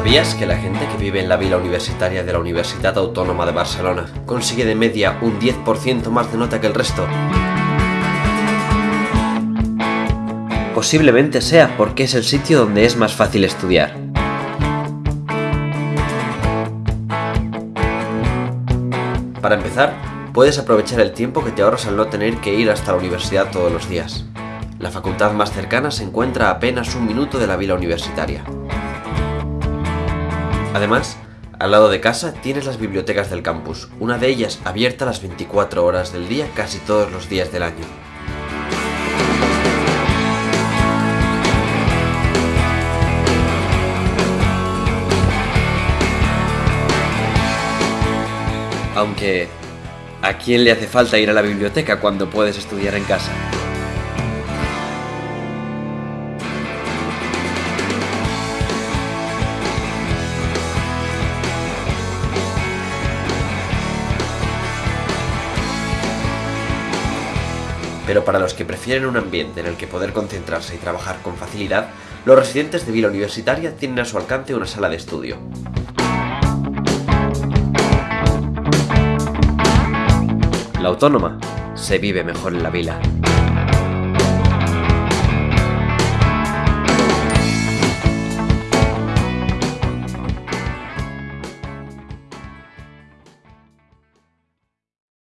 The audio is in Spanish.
¿Sabías que la gente que vive en la vila universitaria de la Universidad Autónoma de Barcelona consigue de media un 10% más de nota que el resto? Posiblemente sea porque es el sitio donde es más fácil estudiar. Para empezar, puedes aprovechar el tiempo que te ahorras al no tener que ir hasta la universidad todos los días. La facultad más cercana se encuentra a apenas un minuto de la vila universitaria. Además, al lado de casa tienes las bibliotecas del campus, una de ellas abierta las 24 horas del día casi todos los días del año. Aunque, ¿a quién le hace falta ir a la biblioteca cuando puedes estudiar en casa? Pero para los que prefieren un ambiente en el que poder concentrarse y trabajar con facilidad, los residentes de Vila Universitaria tienen a su alcance una sala de estudio. La autónoma se vive mejor en la vila.